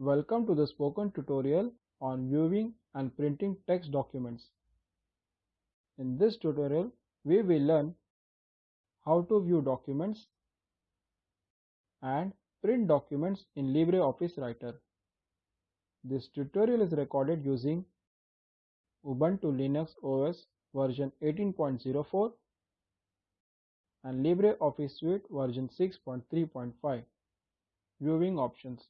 Welcome to the spoken tutorial on viewing and printing text documents. In this tutorial, we will learn how to view documents and print documents in LibreOffice Writer. This tutorial is recorded using Ubuntu Linux OS version 18.04 and LibreOffice Suite version 6.3.5. Viewing options.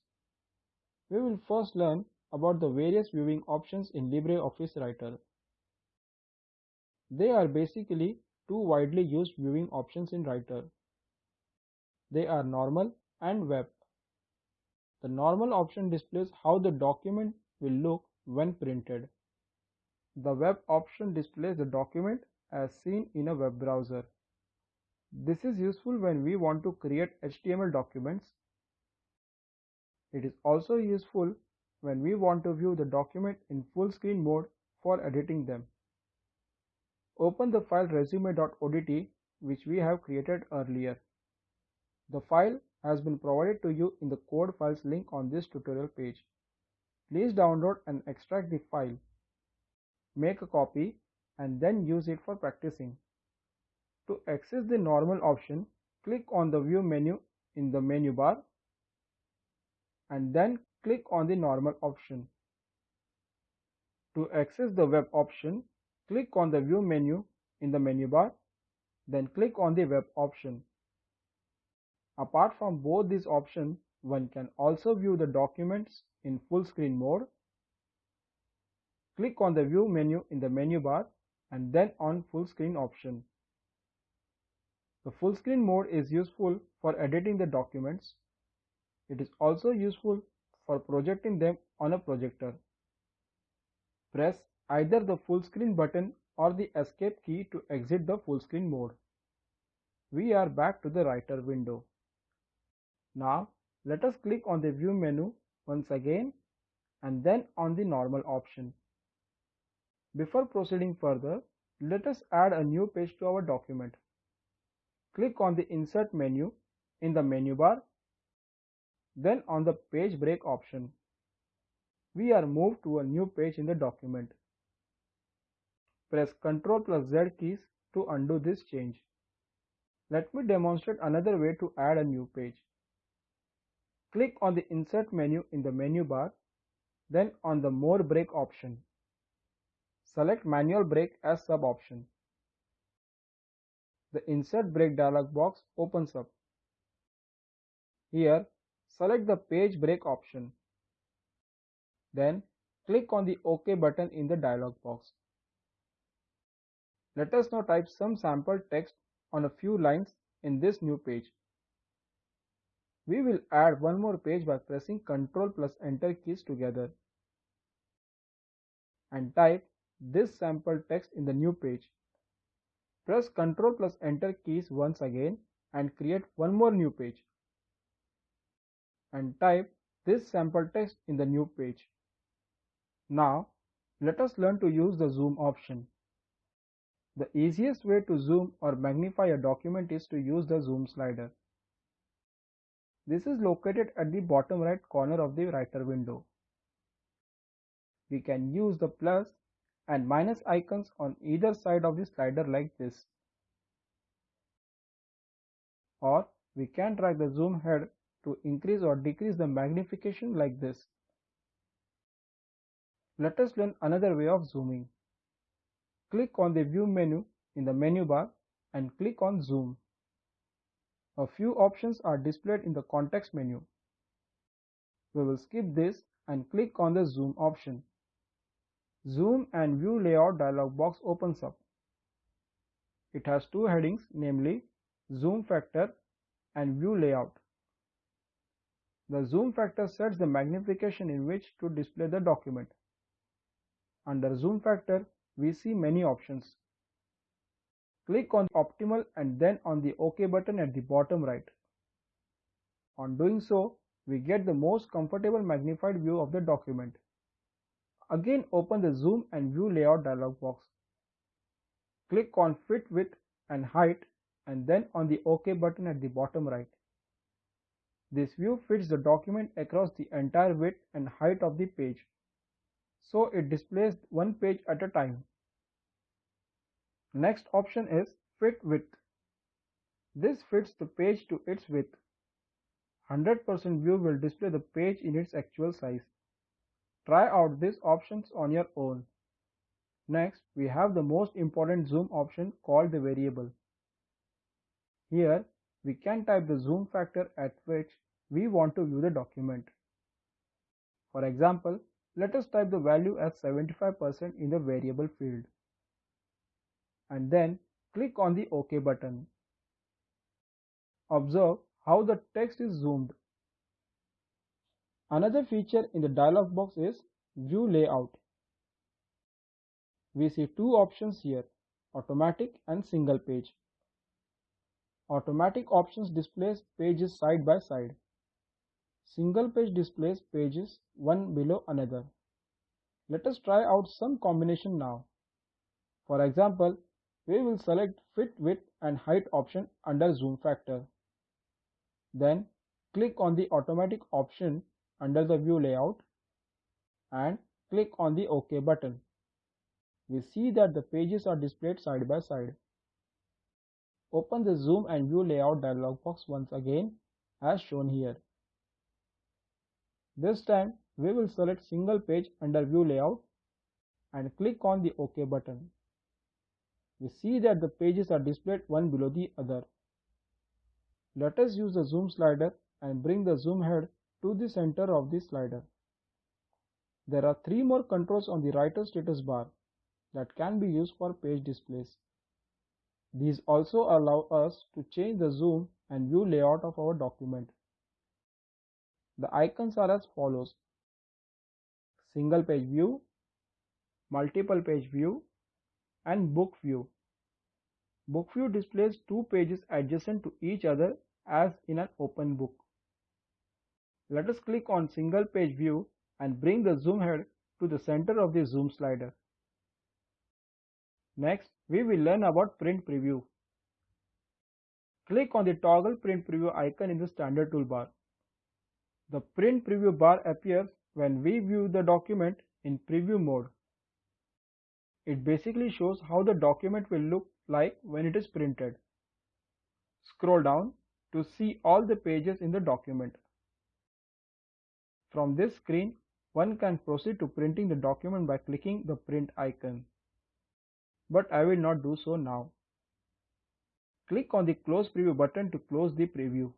We will first learn about the various viewing options in LibreOffice Writer. They are basically two widely used viewing options in Writer. They are normal and web. The normal option displays how the document will look when printed. The web option displays the document as seen in a web browser. This is useful when we want to create HTML documents it is also useful when we want to view the document in full screen mode for editing them. Open the file resume.odt which we have created earlier. The file has been provided to you in the code files link on this tutorial page. Please download and extract the file. Make a copy and then use it for practicing. To access the normal option, click on the view menu in the menu bar and then click on the normal option. To access the web option, click on the view menu in the menu bar, then click on the web option. Apart from both these options, one can also view the documents in full screen mode. Click on the view menu in the menu bar and then on full screen option. The full screen mode is useful for editing the documents it is also useful for projecting them on a projector. Press either the full screen button or the escape key to exit the full screen mode. We are back to the writer window. Now let us click on the view menu once again and then on the normal option. Before proceeding further, let us add a new page to our document. Click on the insert menu in the menu bar then on the page break option, we are moved to a new page in the document. Press Ctrl plus Z keys to undo this change. Let me demonstrate another way to add a new page. Click on the Insert menu in the menu bar, then on the More Break option. Select Manual Break as sub-option. The Insert Break dialog box opens up. Here, select the page break option. Then click on the OK button in the dialog box. Let us now type some sample text on a few lines in this new page. We will add one more page by pressing Ctrl plus Enter keys together and type this sample text in the new page. Press Ctrl plus Enter keys once again and create one more new page and type this sample text in the new page. Now, let us learn to use the zoom option. The easiest way to zoom or magnify a document is to use the zoom slider. This is located at the bottom right corner of the writer window. We can use the plus and minus icons on either side of the slider like this. Or we can drag the zoom head to increase or decrease the magnification like this. Let us learn another way of zooming. Click on the view menu in the menu bar and click on zoom. A few options are displayed in the context menu. We will skip this and click on the zoom option. Zoom and view layout dialog box opens up. It has two headings namely zoom factor and view layout. The zoom factor sets the magnification in which to display the document. Under zoom factor, we see many options. Click on optimal and then on the OK button at the bottom right. On doing so, we get the most comfortable magnified view of the document. Again open the zoom and view layout dialog box. Click on fit width and height and then on the OK button at the bottom right. This view fits the document across the entire width and height of the page, so it displays one page at a time. Next option is Fit Width. This fits the page to its width. 100% view will display the page in its actual size. Try out these options on your own. Next, we have the most important zoom option called the variable. Here, we can type the zoom factor at which we want to view the document. For example, let us type the value as 75% in the variable field. And then click on the OK button. Observe how the text is zoomed. Another feature in the dialog box is View Layout. We see two options here, automatic and single page. Automatic options displays pages side by side. Single page displays pages one below another. Let us try out some combination now. For example, we will select Fit Width and Height option under Zoom Factor. Then click on the automatic option under the view layout and click on the OK button. We see that the pages are displayed side by side. Open the zoom and view layout dialog box once again as shown here. This time we will select single page under view layout and click on the OK button. We see that the pages are displayed one below the other. Let us use the zoom slider and bring the zoom head to the center of the slider. There are three more controls on the writer status bar that can be used for page displays. These also allow us to change the zoom and view layout of our document. The icons are as follows. Single page view, multiple page view and book view. Book view displays two pages adjacent to each other as in an open book. Let us click on single page view and bring the zoom head to the center of the zoom slider. Next, we will learn about print preview. Click on the toggle print preview icon in the standard toolbar. The print preview bar appears when we view the document in preview mode. It basically shows how the document will look like when it is printed. Scroll down to see all the pages in the document. From this screen, one can proceed to printing the document by clicking the print icon. But I will not do so now. Click on the close preview button to close the preview.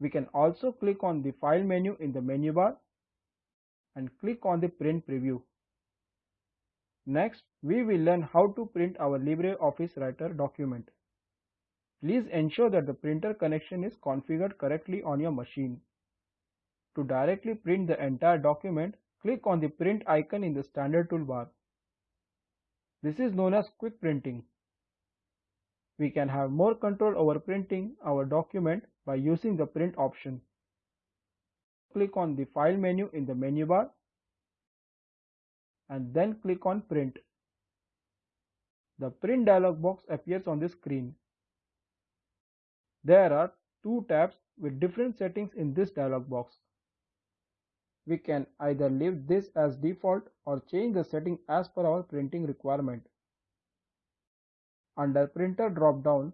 We can also click on the file menu in the menu bar and click on the print preview. Next, we will learn how to print our LibreOffice Writer document. Please ensure that the printer connection is configured correctly on your machine. To directly print the entire document, click on the print icon in the standard toolbar. This is known as quick printing. We can have more control over printing our document by using the print option. Click on the file menu in the menu bar and then click on print. The print dialog box appears on the screen. There are two tabs with different settings in this dialog box. We can either leave this as default or change the setting as per our printing requirement. Under printer drop down,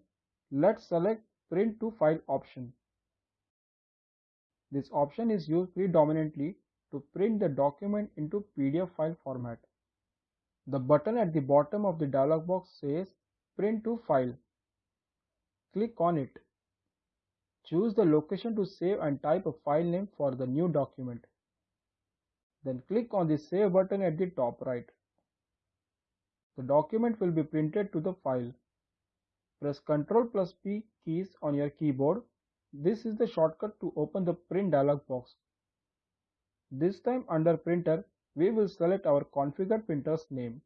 let's select print to file option. This option is used predominantly to print the document into PDF file format. The button at the bottom of the dialog box says print to file. Click on it. Choose the location to save and type a file name for the new document. Then click on the Save button at the top right. The document will be printed to the file. Press Ctrl plus P keys on your keyboard. This is the shortcut to open the print dialog box. This time under printer, we will select our configured printer's name.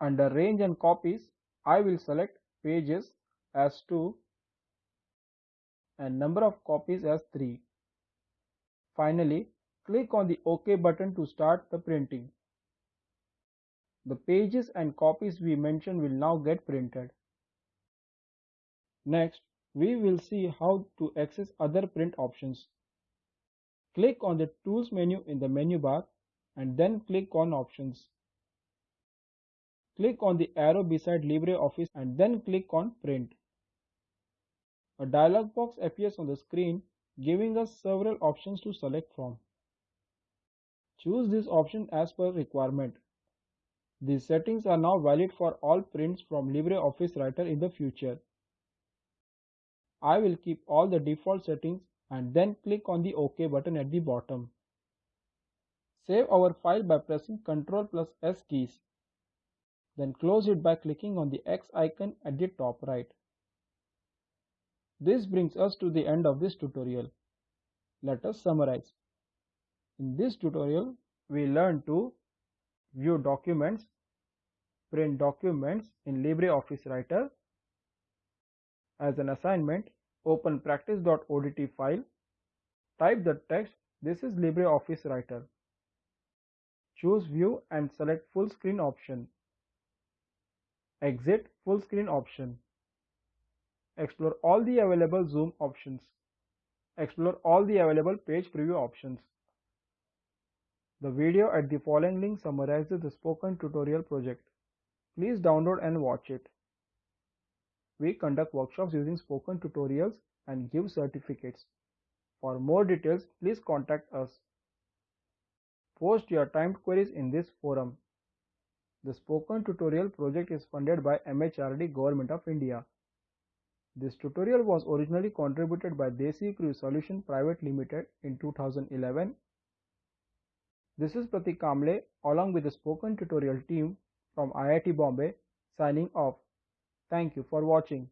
Under range and copies, I will select pages as 2 and number of copies as 3. Finally, Click on the OK button to start the printing. The pages and copies we mentioned will now get printed. Next, we will see how to access other print options. Click on the Tools menu in the menu bar and then click on Options. Click on the arrow beside LibreOffice and then click on Print. A dialog box appears on the screen giving us several options to select from. Choose this option as per requirement. These settings are now valid for all prints from LibreOffice Writer in the future. I will keep all the default settings and then click on the OK button at the bottom. Save our file by pressing Ctrl plus S keys. Then close it by clicking on the X icon at the top right. This brings us to the end of this tutorial. Let us summarize. In this tutorial, we learn to view documents, print documents in LibreOffice Writer. As an assignment, open practice.odt file, type the text, this is LibreOffice Writer. Choose view and select full screen option. Exit full screen option. Explore all the available zoom options. Explore all the available page preview options. The video at the following link summarizes the spoken tutorial project. Please download and watch it. We conduct workshops using spoken tutorials and give certificates. For more details, please contact us. Post your timed queries in this forum. The spoken tutorial project is funded by MHRD Government of India. This tutorial was originally contributed by Desi Crew Solution Private Limited in 2011. This is Pratik Kamble along with the spoken tutorial team from IIT Bombay signing off. Thank you for watching.